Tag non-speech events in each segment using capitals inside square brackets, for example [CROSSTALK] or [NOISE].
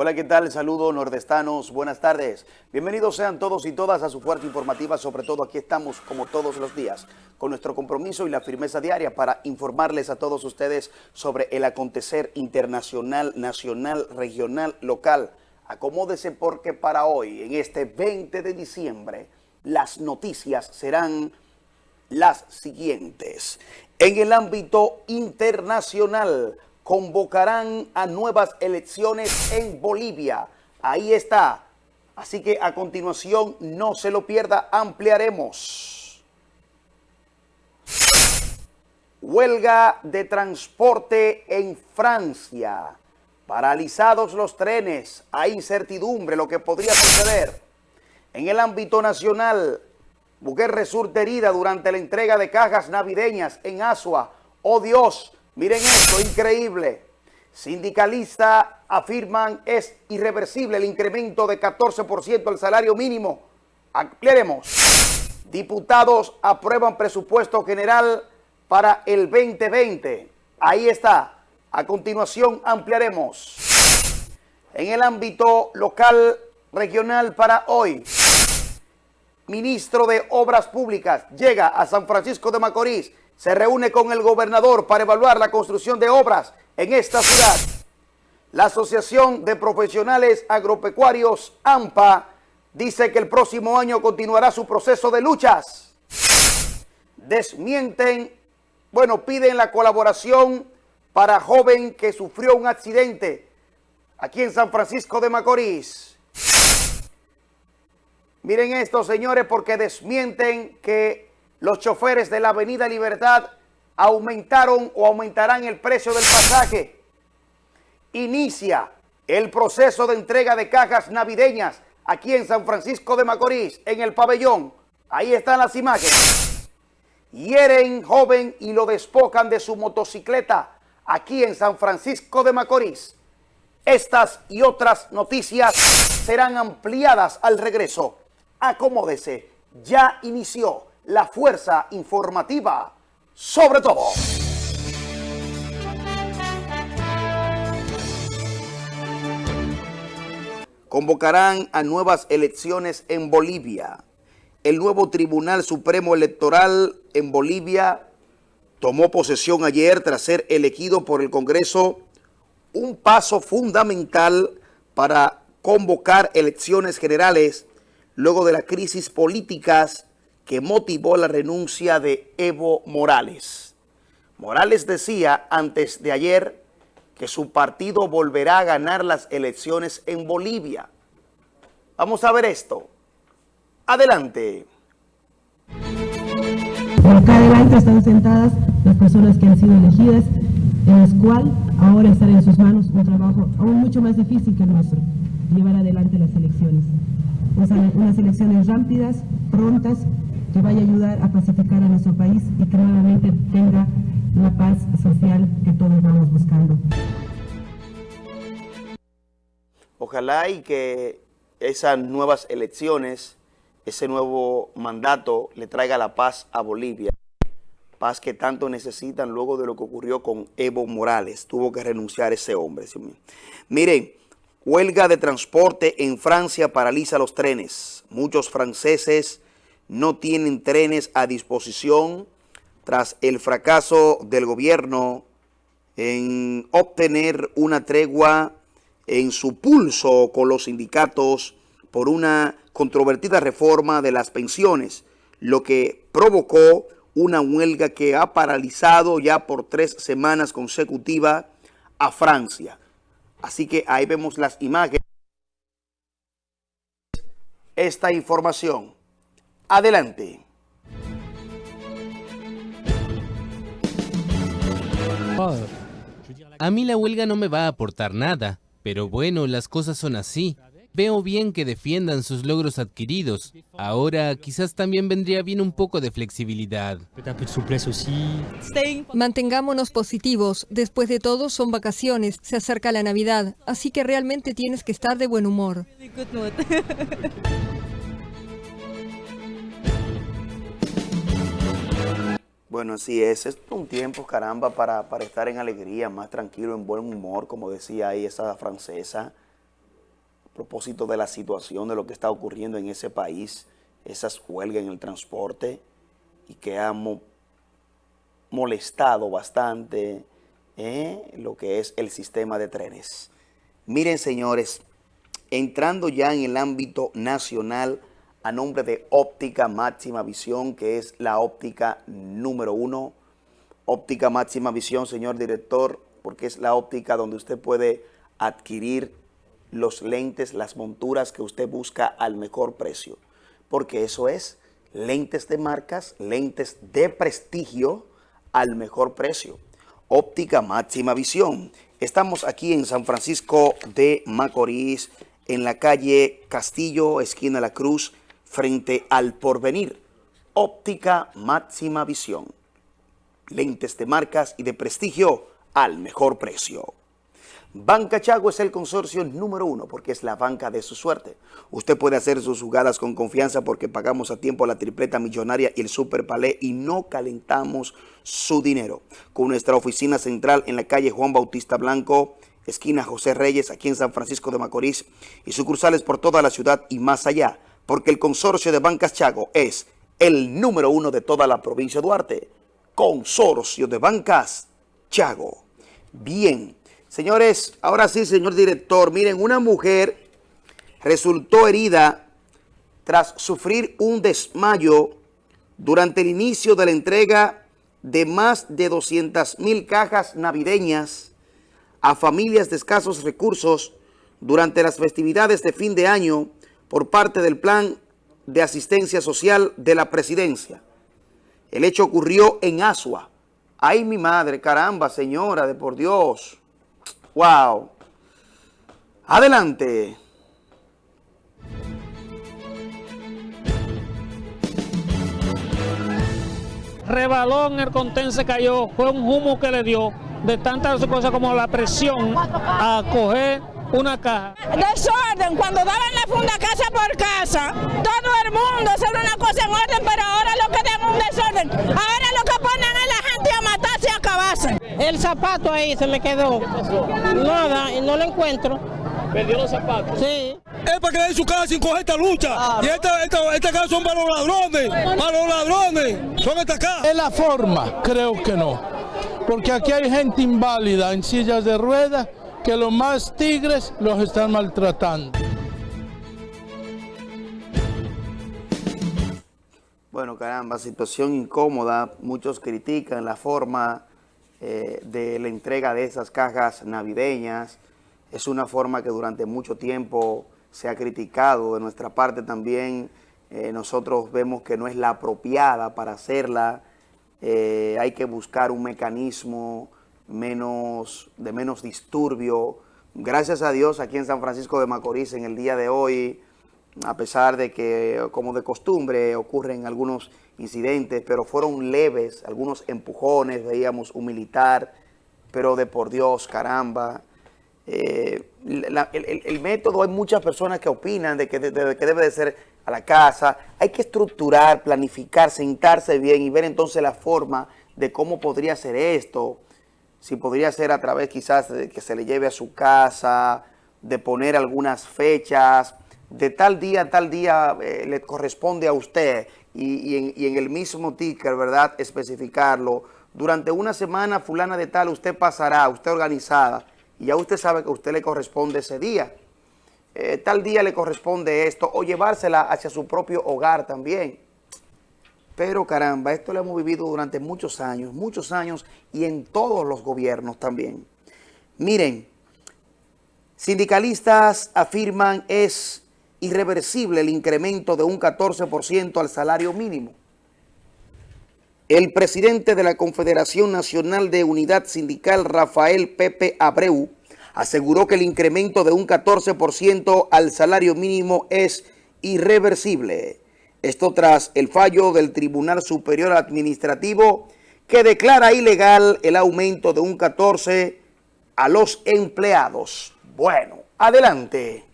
Hola, ¿qué tal? Saludos nordestanos, buenas tardes. Bienvenidos sean todos y todas a su fuerza informativa, sobre todo aquí estamos como todos los días, con nuestro compromiso y la firmeza diaria para informarles a todos ustedes sobre el acontecer internacional, nacional, regional, local. Acomódese porque para hoy, en este 20 de diciembre, las noticias serán las siguientes. En el ámbito internacional, convocarán a nuevas elecciones en Bolivia. Ahí está. Así que a continuación no se lo pierda, ampliaremos. Huelga de transporte en Francia. Paralizados los trenes, hay incertidumbre lo que podría suceder. En el ámbito nacional, mujer resulta herida durante la entrega de cajas navideñas en Asua. ¡Oh Dios! Miren esto, increíble. Sindicalistas afirman es irreversible el incremento de 14% del salario mínimo. Ampliaremos. Diputados aprueban presupuesto general para el 2020. Ahí está. A continuación ampliaremos. En el ámbito local, regional para hoy, ministro de Obras Públicas llega a San Francisco de Macorís se reúne con el gobernador para evaluar la construcción de obras en esta ciudad. La Asociación de Profesionales Agropecuarios, AMPA, dice que el próximo año continuará su proceso de luchas. Desmienten, bueno, piden la colaboración para joven que sufrió un accidente aquí en San Francisco de Macorís. Miren esto, señores, porque desmienten que los choferes de la Avenida Libertad aumentaron o aumentarán el precio del pasaje. Inicia el proceso de entrega de cajas navideñas aquí en San Francisco de Macorís, en el pabellón. Ahí están las imágenes. Hieren joven y lo despojan de su motocicleta aquí en San Francisco de Macorís. Estas y otras noticias serán ampliadas al regreso. Acomódese, ya inició la fuerza informativa sobre todo. Convocarán a nuevas elecciones en Bolivia. El nuevo Tribunal Supremo Electoral en Bolivia tomó posesión ayer tras ser elegido por el Congreso un paso fundamental para convocar elecciones generales luego de las crisis políticas que motivó la renuncia de Evo Morales. Morales decía antes de ayer que su partido volverá a ganar las elecciones en Bolivia. Vamos a ver esto. Adelante. acá adelante están sentadas las personas que han sido elegidas, en las cuales ahora estará en sus manos un trabajo aún mucho más difícil que el nuestro, llevar adelante las elecciones. Unas elecciones rápidas, prontas, que vaya a ayudar a pacificar a nuestro país y que nuevamente tenga la paz social que todos vamos buscando. Ojalá y que esas nuevas elecciones, ese nuevo mandato le traiga la paz a Bolivia. Paz que tanto necesitan luego de lo que ocurrió con Evo Morales. Tuvo que renunciar ese hombre. Miren, huelga de transporte en Francia paraliza los trenes. Muchos franceses no tienen trenes a disposición tras el fracaso del gobierno en obtener una tregua en su pulso con los sindicatos por una controvertida reforma de las pensiones, lo que provocó una huelga que ha paralizado ya por tres semanas consecutivas a Francia. Así que ahí vemos las imágenes. Esta información. Adelante. A mí la huelga no me va a aportar nada, pero bueno, las cosas son así. Veo bien que defiendan sus logros adquiridos. Ahora quizás también vendría bien un poco de flexibilidad. Mantengámonos positivos. Después de todo son vacaciones, se acerca la Navidad, así que realmente tienes que estar de buen humor. [LAUGHS] Bueno, así es. Es un tiempo, caramba, para, para estar en alegría, más tranquilo, en buen humor, como decía ahí esa francesa. propósito de la situación, de lo que está ocurriendo en ese país, esas huelgas en el transporte y que han molestado bastante eh, lo que es el sistema de trenes. Miren, señores, entrando ya en el ámbito nacional a nombre de Óptica Máxima Visión, que es la óptica número uno. Óptica Máxima Visión, señor director, porque es la óptica donde usted puede adquirir los lentes, las monturas que usted busca al mejor precio. Porque eso es lentes de marcas, lentes de prestigio al mejor precio. Óptica Máxima Visión. Estamos aquí en San Francisco de Macorís, en la calle Castillo, esquina La Cruz, frente al Porvenir. Óptica Máxima Visión. Lentes de marcas y de prestigio al mejor precio. Banca Chago es el consorcio número uno porque es la banca de su suerte. Usted puede hacer sus jugadas con confianza porque pagamos a tiempo la tripleta millonaria y el super palé y no calentamos su dinero. Con nuestra oficina central en la calle Juan Bautista Blanco, esquina José Reyes, aquí en San Francisco de Macorís y sucursales por toda la ciudad y más allá, porque el consorcio de Bancas Chago es el número uno de toda la provincia de Duarte. Consorcio de Bancas Chago. Bien. Señores, ahora sí, señor director, miren, una mujer resultó herida tras sufrir un desmayo durante el inicio de la entrega de más de 200 mil cajas navideñas a familias de escasos recursos durante las festividades de fin de año por parte del Plan de Asistencia Social de la Presidencia. El hecho ocurrió en Asua. ¡Ay, mi madre! ¡Caramba, señora, de por Dios! Wow. Adelante. Rebaló en el contén, se cayó. Fue un humo que le dio de tantas cosas como la presión a coger una caja. Desorden, cuando daban la funda casa por casa, todo el mundo, era una cosa en orden, pero ahora lo que dan un desorden. Ahora lo que ponen es la gente a matarse y a acabarse. El zapato ahí se me quedó. Nada, y no lo encuentro. ¿Perdió los zapatos? Sí. Es para quedar en su casa sin coger esta lucha. Y esta, esta, esta casa son para los ladrones. Para los ladrones. Son estas casas. Es la forma, creo que no. Porque aquí hay gente inválida en sillas de ruedas que los más tigres los están maltratando. Bueno, caramba, situación incómoda. Muchos critican la forma eh, de la entrega de esas cajas navideñas. Es una forma que durante mucho tiempo se ha criticado. De nuestra parte también eh, nosotros vemos que no es la apropiada para hacerla. Eh, hay que buscar un mecanismo menos, de menos disturbio. Gracias a Dios aquí en San Francisco de Macorís en el día de hoy, a pesar de que como de costumbre ocurren algunos incidentes, pero fueron leves, algunos empujones, veíamos un militar, pero de por Dios, caramba. Eh, el, método, hay muchas personas que opinan de que, que debe de ser a la casa. Hay que estructurar, planificar, sentarse bien y ver entonces la forma de cómo podría ser esto si podría ser a través quizás de que se le lleve a su casa, de poner algunas fechas, de tal día tal día eh, le corresponde a usted y, en, el mismo ticker, ¿verdad?, especificarlo. Durante una semana fulana de tal usted pasará, usted organizada, y ya usted sabe que a usted le corresponde ese día. Eh, tal día le corresponde esto, o llevársela hacia su propio hogar también. Pero caramba, esto lo hemos vivido durante muchos años, muchos años y en todos los gobiernos también. Miren, sindicalistas afirman es irreversible el incremento de un 14% al salario mínimo. El presidente de la Confederación Nacional de Unidad Sindical, Rafael Pepe Abreu, aseguró que el incremento de un 14% al salario mínimo es irreversible. Esto tras el fallo del Tribunal Superior Administrativo que declara ilegal el aumento de un 14 a los empleados. Bueno, adelante.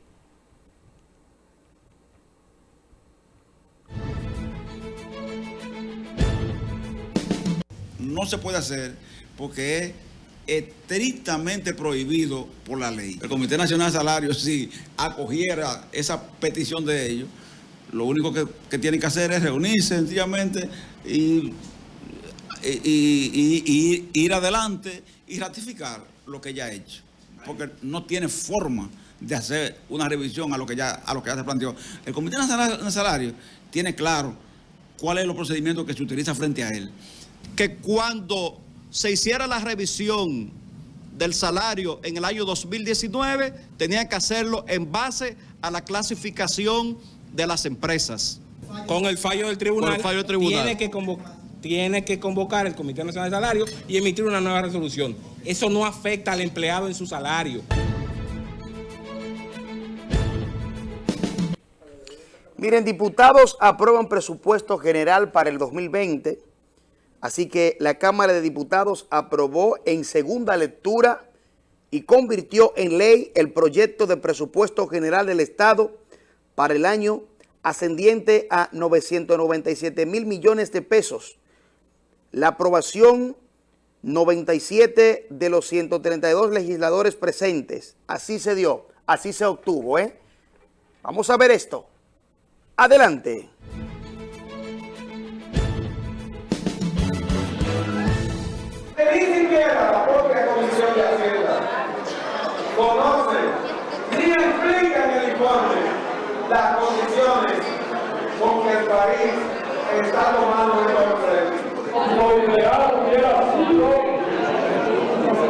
No se puede hacer porque es estrictamente prohibido por la ley. El Comité Nacional de Salarios, si acogiera esa petición de ellos, lo único que, que tienen que hacer es reunirse sencillamente y, y, y, ir adelante y ratificar lo que ya ha hecho. Porque no tiene forma de hacer una revisión a lo que ya, a lo que ya se planteó. El Comité Nacional de Salarios tiene claro cuál es los procedimientos que se utiliza frente a él. Que cuando se hiciera la revisión del salario en el año 2019, tenían que hacerlo en base a la clasificación de las empresas. Con el fallo del tribunal, fallo del tribunal. Tiene, que tiene que convocar el Comité Nacional de Salario y emitir una nueva resolución. Eso no afecta al empleado en su salario. Miren, diputados aprueban presupuesto general para el 2020 Así que la Cámara de Diputados aprobó en segunda lectura y convirtió en ley el proyecto de presupuesto general del Estado para el año ascendiente a 997 mil millones de pesos. La aprobación 97 de los 132 legisladores presentes. Así se dio, así se obtuvo. ¿eh? Vamos a ver esto. Adelante. País está tomando créditos. Lo ideal hubiera sido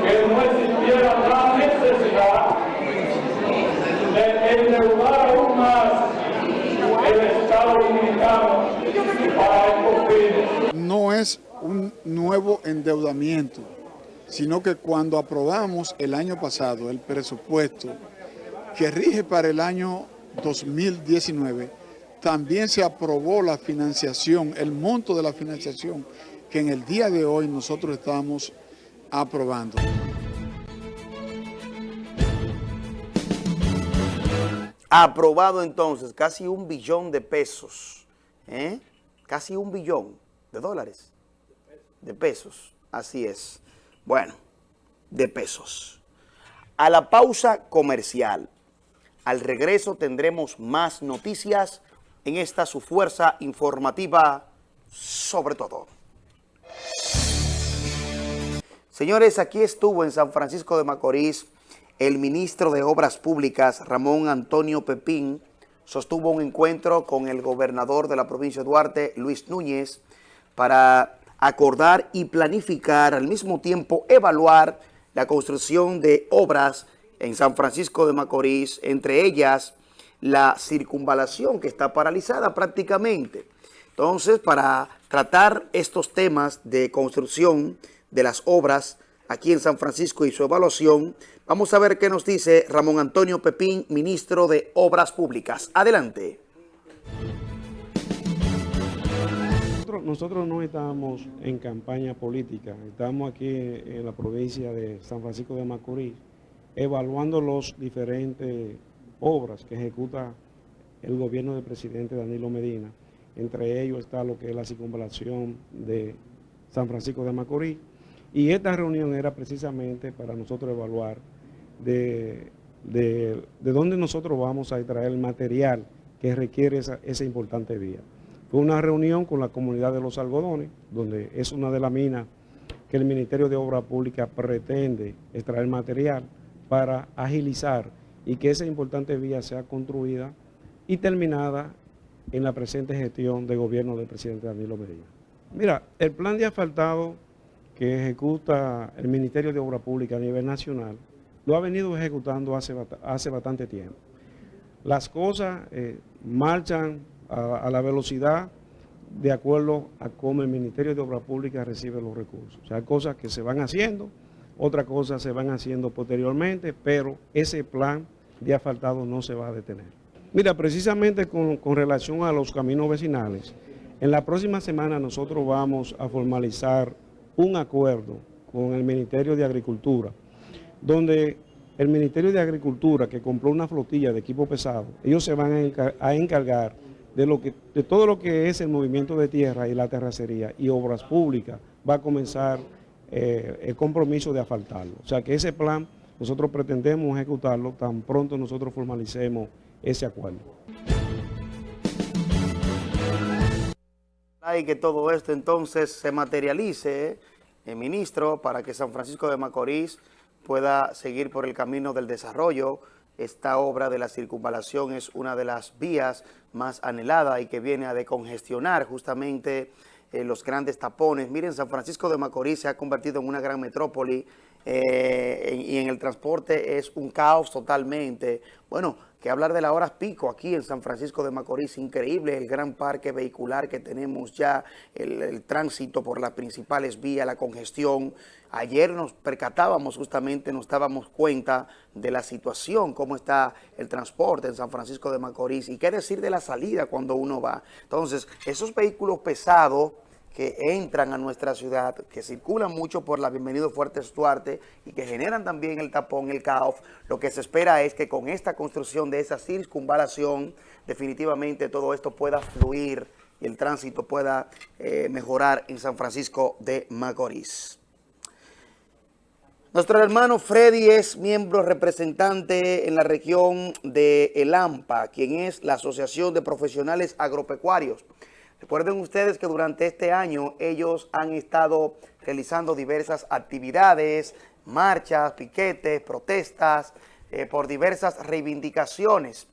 que no existiera la necesidad de endeudar aún más el Estado Dominicano para estos fines. No es un nuevo endeudamiento, sino que cuando aprobamos el año pasado el presupuesto que rige para el año 2019, también se aprobó la financiación, el monto de la financiación que en el día de hoy nosotros estamos aprobando. Aprobado entonces casi un billón de pesos, ¿eh? casi un billón de dólares de pesos, así es. Bueno, de pesos. A la pausa comercial. Al regreso tendremos más noticias en esta su fuerza informativa sobre todo. Señores, aquí estuvo en San Francisco de Macorís el ministro de Obras Públicas, Ramón Antonio Pepín, sostuvo un encuentro con el gobernador de la provincia de Duarte, Luis Núñez, para acordar y planificar, al mismo tiempo evaluar la construcción de obras en San Francisco de Macorís, entre ellas la circunvalación que está paralizada prácticamente. Entonces, para tratar estos temas de construcción de las obras aquí en San Francisco y su evaluación, vamos a ver qué nos dice Ramón Antonio Pepín, ministro de Obras Públicas. Adelante. nosotros no estamos en campaña política, estamos aquí en la provincia de San Francisco de Macorís evaluando las diferentes obras que ejecuta el gobierno del presidente Danilo Medina. Entre ellos está lo que es la circunvalación de San Francisco de Macorís. Y esta reunión era precisamente para nosotros evaluar de, de, dónde nosotros vamos a extraer el material que requiere esa, esa importante vía. Fue una reunión con la comunidad de los algodones, donde es una de las minas que el Ministerio de Obras Públicas pretende extraer material para agilizar y que esa importante vía sea construida y terminada en la presente gestión de gobierno del presidente Danilo Medina. Mira, el plan de asfaltado que ejecuta el Ministerio de Obras Públicas a nivel nacional lo ha venido ejecutando hace, bastante tiempo. Las cosas eh, marchan a, la velocidad de acuerdo a cómo el Ministerio de Obras Públicas recibe los recursos. O sea, hay cosas que se van haciendo, otras cosas se van haciendo posteriormente, pero ese plan de asfaltado no se va a detener. Mira, precisamente con, relación a los caminos vecinales, en la próxima semana nosotros vamos a formalizar un acuerdo con el Ministerio de Agricultura, donde el Ministerio de Agricultura, que compró una flotilla de equipo pesado, ellos se van a encargar de, lo que, de todo lo que es el movimiento de tierra y la terracería y obras públicas va a comenzar eh, el compromiso de asfaltarlo. O sea que ese plan nosotros pretendemos ejecutarlo tan pronto nosotros formalicemos ese acuerdo. Hay que todo esto entonces se materialice, eh, ministro, para que San Francisco de Macorís pueda seguir por el camino del desarrollo. Esta obra de la circunvalación es una de las vías más anheladas y que viene a decongestionar justamente eh, los grandes tapones. Miren, San Francisco de Macorís se ha convertido en una gran metrópoli eh, y en el transporte es un caos totalmente. Bueno, que hablar de las horas pico aquí en San Francisco de Macorís, increíble el gran parque vehicular que tenemos ya, el, el tránsito por las principales vías, la congestión. Ayer nos percatábamos justamente, nos dábamos cuenta de la situación, cómo está el transporte en San Francisco de Macorís y qué decir de la salida cuando uno va. Entonces, esos vehículos pesados que entran a nuestra ciudad, que circulan mucho por la Bienvenido Fuertes Duarte y que generan también el tapón, el caos, lo que se espera es que con esta construcción de esa circunvalación, definitivamente todo esto pueda fluir y el tránsito pueda eh, mejorar en San Francisco de Macorís. Nuestro hermano Freddy es miembro representante en la región de El AMPA, quien es la Asociación de Profesionales Agropecuarios. Recuerden ustedes que durante este año ellos han estado realizando diversas actividades, marchas, piquetes, protestas, eh, por diversas reivindicaciones.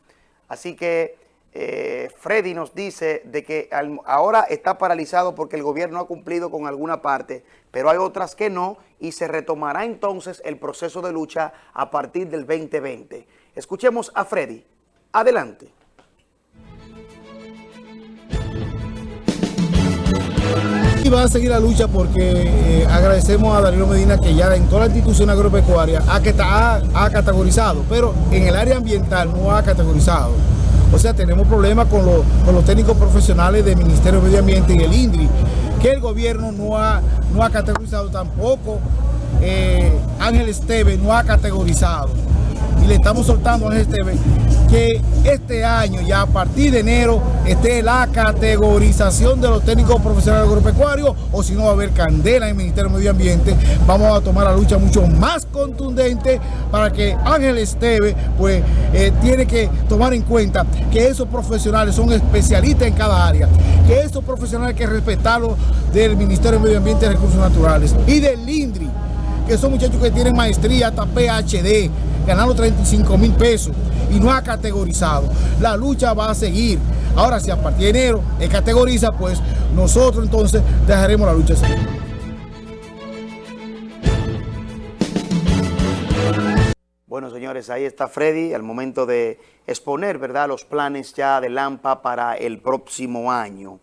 Así que eh, Freddy nos dice de que ahora está paralizado porque el gobierno ha cumplido con alguna parte, pero hay otras que no y se retomará entonces el proceso de lucha a partir del 2020. Escuchemos a Freddy. Adelante. Va a seguir la lucha porque eh, agradecemos a Danilo Medina que ya en toda la institución agropecuaria ha, ha, ha categorizado, pero en el área ambiental no ha categorizado. O sea, tenemos problemas con, lo, con, los técnicos profesionales del Ministerio de Medio Ambiente y el INDRI, que el gobierno no ha, no ha categorizado tampoco. Eh, Ángel Esteve no ha categorizado. Y le estamos soltando a Esteve que este año, ya a partir de enero, esté la categorización de los técnicos profesionales agropecuarios, o si no va a haber candela en el Ministerio de Medio Ambiente, vamos a tomar la lucha mucho más contundente para que Ángel Esteve, pues, eh, tiene que tomar en cuenta que esos profesionales son especialistas en cada área, que esos profesionales hay que respetarlos del Ministerio de Medio Ambiente y Recursos Naturales y del INDRI, que son muchachos que tienen maestría hasta PhD, ganando 35 mil pesos y no ha categorizado. La lucha va a seguir. Ahora, si a partir de enero él categoriza, pues nosotros entonces dejaremos la lucha seguir. Bueno, señores, ahí está Freddy al momento de exponer, ¿verdad?, los planes ya de Lampa para el próximo año.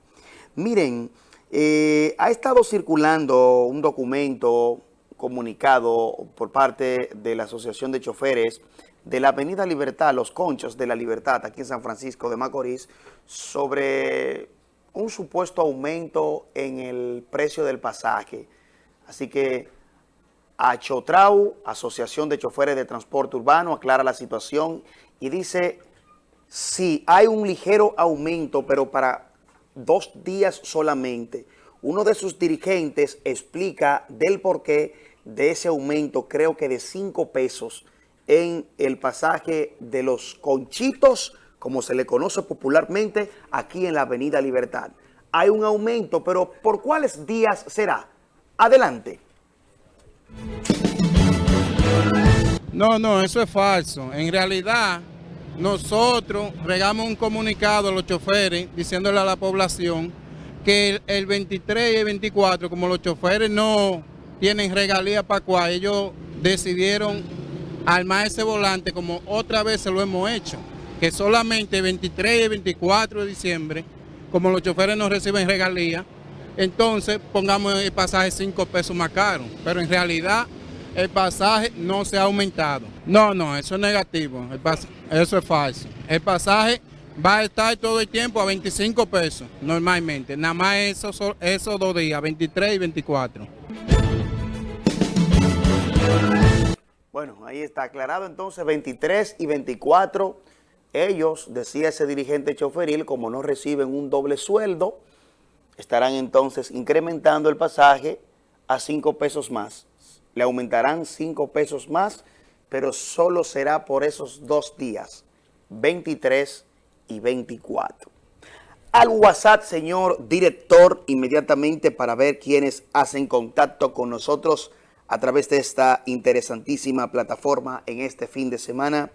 Miren, eh, ha estado circulando un documento comunicado por parte de la Asociación de Choferes de la Avenida Libertad, Los Conchos de la Libertad, aquí en San Francisco de Macorís, sobre un supuesto aumento en el precio del pasaje. Así que Achotrau, Asociación de Choferes de Transporte Urbano, aclara la situación y dice, sí, hay un ligero aumento, pero para dos días solamente. Uno de sus dirigentes explica del porqué de ese aumento, creo que de 5 pesos, en el pasaje de los Conchitos, como se le conoce popularmente, aquí en la Avenida Libertad. Hay un aumento, pero ¿por cuáles días será? Adelante. No, no, eso es falso. En realidad, nosotros regamos un comunicado a los choferes diciéndole a la población que el, 23 y el 24, como los choferes no tienen regalía para cual ellos decidieron armar ese volante como otra vez se lo hemos hecho, que solamente el 23 y el 24 de diciembre, como los choferes no reciben regalía, entonces pongamos el pasaje 5 pesos más caro, pero en realidad el pasaje no se ha aumentado. No, no, eso es negativo, eso es falso. El pasaje va a estar todo el tiempo a 25 pesos normalmente, nada más esos, esos dos días, 23 y 24. Bueno, ahí está aclarado entonces 23 y 24. Ellos, decía ese dirigente choferil, como no reciben un doble sueldo, estarán entonces incrementando el pasaje a 5 pesos más. Le aumentarán 5 pesos más, pero solo será por esos dos días, 23 y 24. Al WhatsApp, señor director, inmediatamente para ver quiénes hacen contacto con nosotros a través de esta interesantísima plataforma en este fin de semana.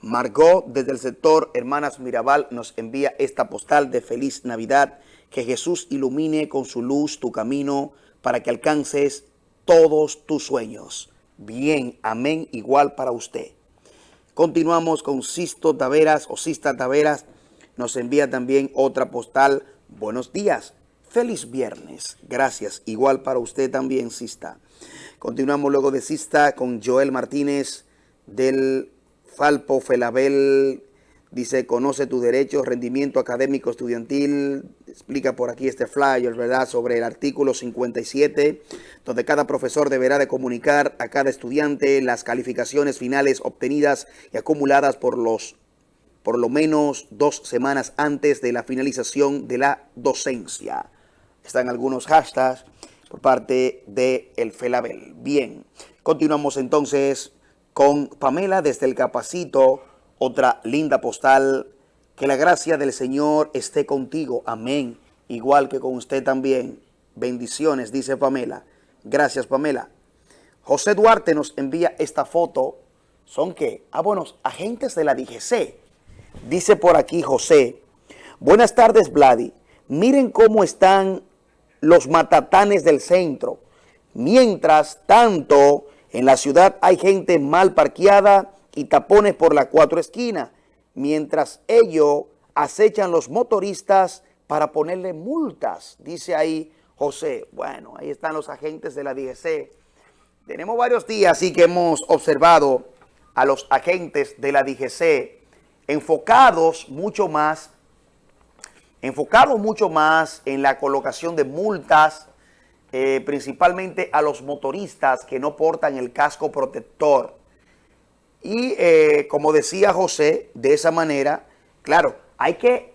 Margot, desde el sector Hermanas Mirabal, nos envía esta postal de Feliz Navidad. Que Jesús ilumine con su luz tu camino para que alcances todos tus sueños. Bien, amén, igual para usted. Continuamos con Sisto Taveras o Sista Taveras. Nos envía también otra postal. Buenos días. Feliz viernes. Gracias. Igual para usted también, Sista. Continuamos luego de Sista con Joel Martínez del Falpo Felabel. Dice, conoce tus derechos, rendimiento académico estudiantil. Explica por aquí este flyer, ¿verdad?, sobre el artículo 57, donde cada profesor deberá de comunicar a cada estudiante las calificaciones finales obtenidas y acumuladas por los por lo menos dos semanas antes de la finalización de la docencia. Están algunos hashtags por parte de el Felabel. Bien, continuamos entonces con Pamela desde el Capacito, otra linda postal. Que la gracia del Señor esté contigo. Amén. Igual que con usted también. Bendiciones, dice Pamela. Gracias, Pamela. José Duarte nos envía esta foto. ¿Son qué? Ah, bueno, agentes de la DGC. Dice por aquí José. Buenas tardes, Vladi. Miren cómo están los matatanes del centro. Mientras tanto, en la ciudad hay gente mal parqueada y tapones por las cuatro esquinas, mientras ellos acechan los motoristas para ponerle multas, dice ahí José. Bueno, ahí están los agentes de la DGC. Tenemos varios días y que hemos observado a los agentes de la DGC enfocados mucho más, enfocados mucho más en la colocación de multas, eh, principalmente a los motoristas que no portan el casco protector. Y eh, como decía José, de esa manera, claro, hay que,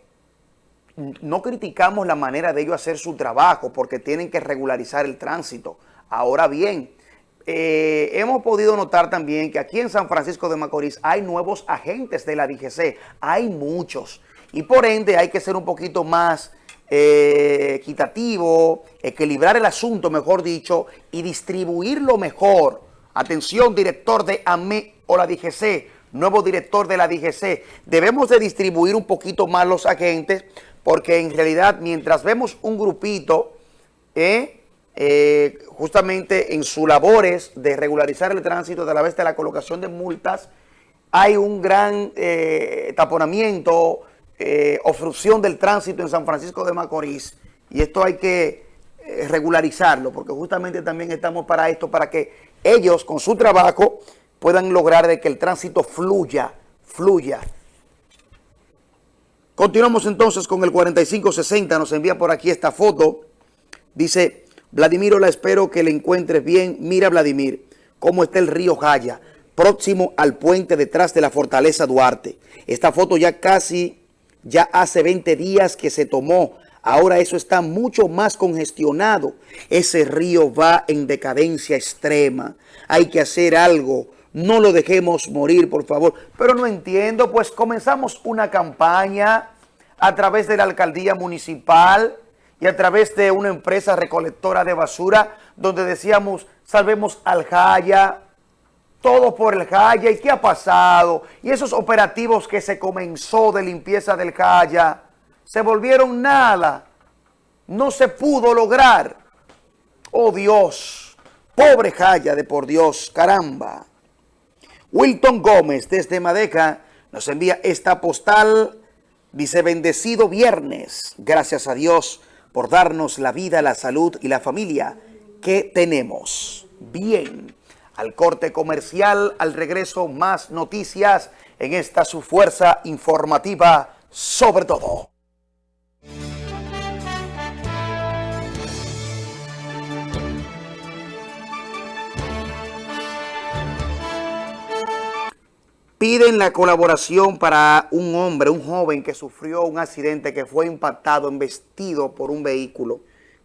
no criticamos la manera de ellos hacer su trabajo porque tienen que regularizar el tránsito. Ahora bien, eh, hemos podido notar también que aquí en San Francisco de Macorís hay nuevos agentes de la DGC, hay muchos. Y por ende hay que ser un poquito más eh, equitativo, equilibrar el asunto, mejor dicho, y distribuirlo mejor. Atención, director de AME o la DGC, nuevo director de la DGC. Debemos de distribuir un poquito más los agentes, porque en realidad mientras vemos un grupito, eh, eh, justamente en sus labores de regularizar el tránsito a través de la colocación de multas, hay un gran taponamiento, eh, obstrucción del tránsito en San Francisco de Macorís. Y esto hay que eh, regularizarlo, porque justamente también estamos para esto, para que ellos con su trabajo puedan lograr de que el tránsito fluya, fluya. Continuamos entonces con el 4560, nos envía por aquí esta foto. Dice, Vladimir, la espero que le encuentres bien. Mira, Vladimir, cómo está el río Jaya, próximo al puente detrás de la Fortaleza Duarte. Esta foto ya casi, ya hace 20 días que se tomó. Ahora eso está mucho más congestionado. Ese río va en decadencia extrema. Hay que hacer algo. No lo dejemos morir, por favor. Pero no entiendo, pues comenzamos una campaña a través de la alcaldía municipal y a través de una empresa recolectora de basura donde decíamos, salvemos al Jaya, todo por el Jaya. ¿Y qué ha pasado? Y esos operativos que se comenzó de limpieza del Jaya se volvieron nada. No se pudo lograr. Oh Dios, pobre Jaya de por Dios, caramba. Wilton Gómez desde Madeca nos envía esta postal. Dice, bendecido viernes. Gracias a Dios por darnos la vida, la salud y la familia que tenemos. Bien, al corte comercial, al regreso, más noticias en esta su fuerza informativa sobre todo. Piden la colaboración para un hombre, un joven que sufrió un accidente que fue impactado, embestido por un vehículo.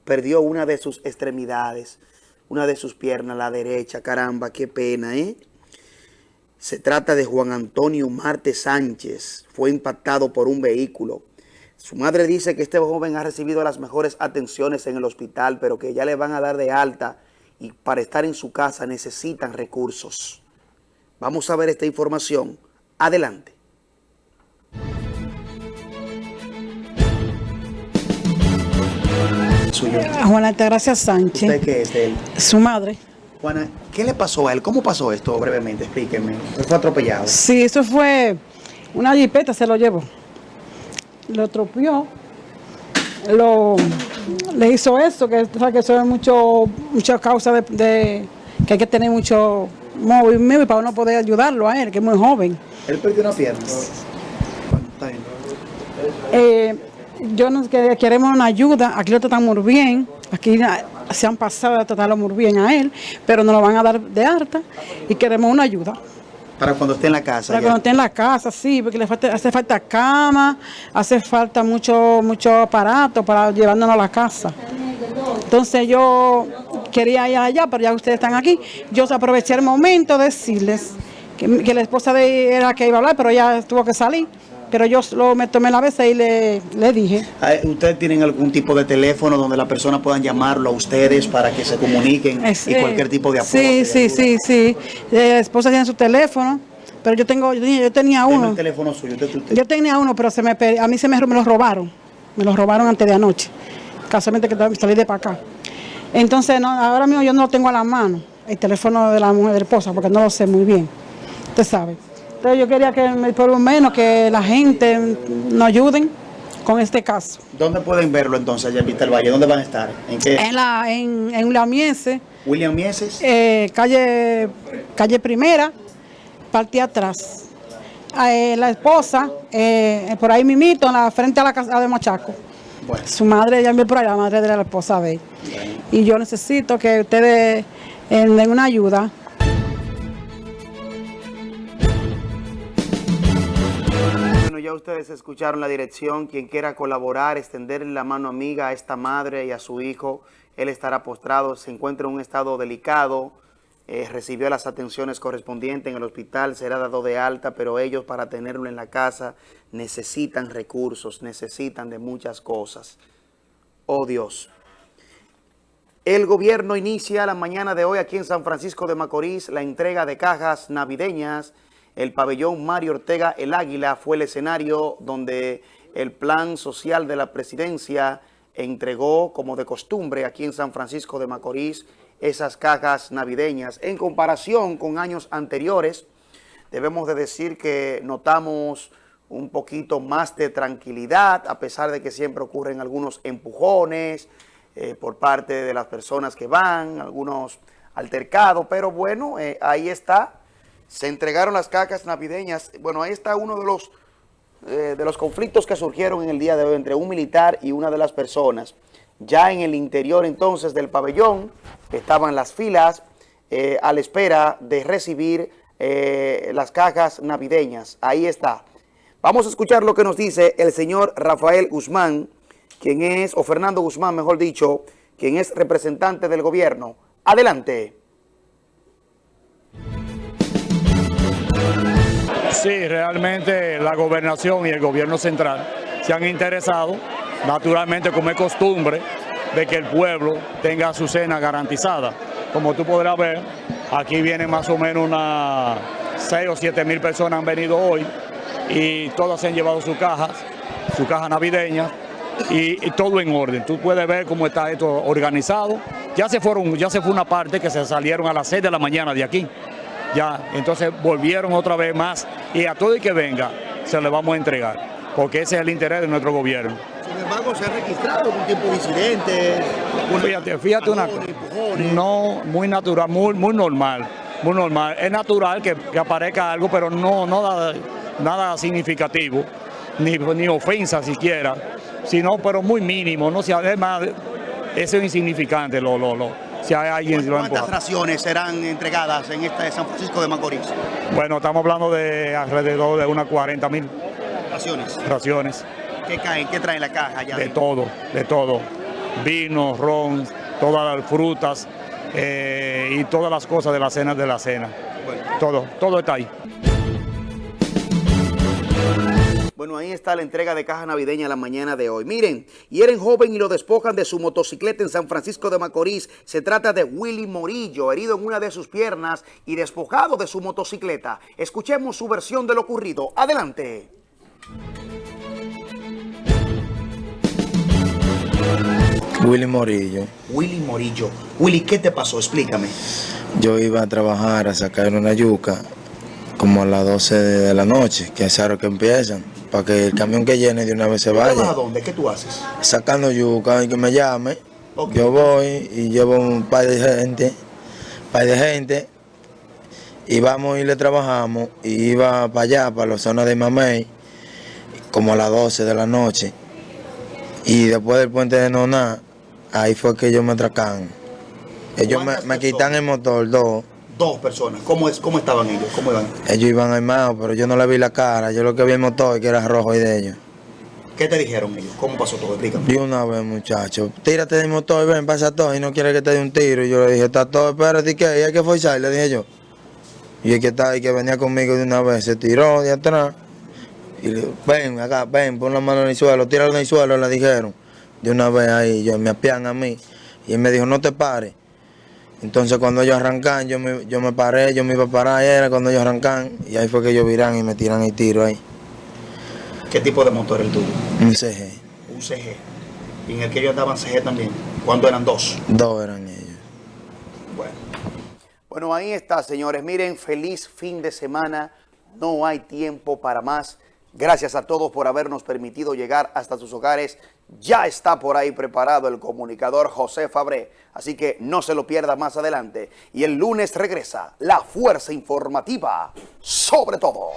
Perdió una de sus extremidades. Una de sus piernas, la derecha, caramba, qué pena, ¿eh? Se trata de Juan Antonio Marte Sánchez, fue impactado por un vehículo. Su madre dice que este joven ha recibido las mejores atenciones en el hospital, pero que ya le van a dar de alta y para estar en su casa necesitan recursos. Vamos a ver esta información. Adelante. Suyo. Juana Altagracia Sánchez. ¿Usted qué es él? Su madre. Juana, ¿qué le pasó a él? ¿Cómo pasó esto brevemente? Explíqueme. Él fue atropellado. Sí, eso fue una jipeta, se lo llevó. Lo tropió. Lo, le hizo eso, que, o sea, que eso es mucho, mucha causa de, de- que hay que tener mucho movimiento para uno poder ayudarlo a él, que es muy joven. Él perdió una pierna. Eh, yo nos que- queremos una ayuda, aquí lo tratan muy bien, aquí se han pasado a tratarlo muy bien a él, pero nos lo van a dar de alta y queremos una ayuda. Para cuando esté en la casa. Para ya. cuando esté en la casa, sí, porque le falta- hace falta cama, hace falta mucho, mucho aparato para llevándonos a la casa. Entonces yo quería ir allá, pero ya ustedes están aquí. Yo aproveché el momento de decirles que, que la esposa de era la que iba a hablar, pero ella tuvo que salir. Pero yo lo, me tomé la vez y le, le dije. Ah, ¿Ustedes tienen algún tipo de teléfono donde la persona puedan llamarlo a ustedes para que se comuniquen y Eh, cualquier tipo de apoyo? Sí, sí, sí, sí. Eh, La esposa tiene su teléfono, pero yo tengo, yo tenía, yo tenía uno. el teléfono suyo. usted- usted- Yo tenía uno, pero se me, a mí se me, me lo robaron. Me lo robaron antes de anoche. Casualmente que salí de para acá. Entonces, no, ahora mismo yo no lo tengo a la mano, el teléfono de la mujer de la esposa, porque no lo sé muy bien. Usted sabe. Entonces yo quería que por lo menos que la gente nos ayuden con este caso. ¿Dónde pueden verlo entonces allá en Vista del Valle? ¿Dónde van a estar? ¿En qué? En la en, en la Miense, William Mieses. eh, calle, calle Primera, parte atrás. Eh, la esposa, eh, por ahí mimito, en la frente a la casa de Machaco. Bueno. Su madre ya me por ahí, la madre de la esposa de él. Y yo necesito que ustedes den una ayuda. Ustedes escucharon la dirección. Quien quiera colaborar, extenderle la mano amiga a esta madre y a su hijo, él estará postrado, se encuentra en un estado delicado, eh, recibió las atenciones correspondientes en el hospital, será dado de alta, pero ellos para tenerlo en la casa necesitan recursos, necesitan de muchas cosas. Oh Dios. El gobierno inicia la mañana de hoy aquí en San Francisco de Macorís la entrega de cajas navideñas. El pabellón Mario Ortega El Águila fue el escenario donde el plan social de la presidencia entregó, como de costumbre, aquí en San Francisco de Macorís, esas cajas navideñas. En comparación con años anteriores, debemos de decir que notamos un poquito más de tranquilidad, a pesar de que siempre ocurren algunos empujones eh, por parte de las personas que van, algunos altercados, pero bueno, eh, ahí está. Se entregaron las cajas navideñas. Bueno, ahí está uno de los, eh, de los conflictos que surgieron en el día de hoy entre un militar y una de las personas. Ya en el interior entonces del pabellón estaban las filas eh, a la espera de recibir eh, las cajas navideñas. Ahí está. Vamos a escuchar lo que nos dice el señor Rafael Guzmán, quien es, o Fernando Guzmán, mejor dicho, quien es representante del gobierno. Adelante. Sí, realmente la gobernación y el gobierno central se han interesado, naturalmente como es costumbre, de que el pueblo tenga su cena garantizada. Como tú podrás ver, aquí vienen más o menos unas 6 o 7 mil personas han venido hoy y todas se han llevado sus cajas, su caja navideña y, todo en orden. Tú puedes ver cómo está esto organizado. Ya se fueron, ya se fue una parte que se salieron a las 6 de la mañana de aquí. Ya, entonces volvieron otra vez más y a todo el que venga se le vamos a entregar, porque ese es el interés de nuestro gobierno. Sin embargo, se ha registrado algún tipo de incidentes. Fíjate, fíjate una cosa. No, muy natural, muy, muy normal, muy normal. Es natural que, que aparezca algo, pero no, no da nada significativo, ni, ni ofensa siquiera, sino, pero muy mínimo, no además, eso es insignificante, lo, lo, lo. Si hay alguien lo ¿Cuántas raciones serán entregadas en esta de San Francisco de Macorís? Bueno, estamos hablando de alrededor de unas 40 mil Raciones. raciones, ¿Qué caen? ¿Qué trae en la caja ya? de todo, de todo. Vino, ron, todas las frutas, eh, y todas las cosas de la cena de la cena. Todo, todo está ahí. Bueno, ahí está la entrega de caja navideña la mañana de hoy. Miren, hieren joven y lo despojan de su motocicleta en San Francisco de Macorís. Se trata de Willy Morillo, herido en una de sus piernas y despojado de su motocicleta. Escuchemos su versión de lo ocurrido. Adelante. Willy Morillo. Willy Morillo. Willy, ¿qué te pasó? Explícame. Yo iba a trabajar a sacar una yuca como a las 12 de la noche, que es raro que empiezan, para que el camión que llene de una vez se vaya. ¿A dónde? ¿Qué tú haces? Sacando yuca y que me llame. Yo voy y llevo un par de gente, par de gente, y vamos y le trabajamos, y iba para allá, para la zona de Mamey, como a las 12 de la noche. Y después del puente de Noná, ahí fue que ellos me atracan. Ellos me, me quitan el motor, dos. Dos personas. ¿Cómo, es, ¿Cómo estaban ellos? ¿Cómo iban? Ellos iban armados, pero yo no le vi la cara. Yo lo que vi el motor, que era rojo y de ellos. ¿Qué te dijeron ellos? ¿Cómo pasó todo? Explícame. De una vez, muchacho. Tírate del motor, ven, pasa todo. Y no quiere que te dé un tiro. Y yo le dije, está todo, espérate, ¿qué? Y hay que forzar, le dije yo. Y el que, está, el que venía conmigo de una vez se tiró de atrás. Y le dijo, ven acá, ven, pon la mano en el suelo, tíralo en el suelo, le dijeron. De una vez ahí, yo, me apian a mí. Y él me dijo, no te pares. Entonces cuando ellos arrancan, yo me, yo me paré, yo me iba a parar, era cuando ellos arrancan, y ahí fue que ellos viran y me tiran el tiro ahí. ¿Qué tipo de motor el tuyo? Un CG. Un CG. ¿Y en el que ellos andaban CG también? ¿Cuándo eran dos? Dos eran ellos. Bueno. Bueno, ahí está, señores. Miren, feliz fin de semana. No hay tiempo para más. Gracias a todos por habernos permitido llegar hasta sus hogares. Ya está por ahí preparado el comunicador José Fabré, así que no se lo pierda más adelante. Y el lunes regresa la fuerza informativa sobre todo.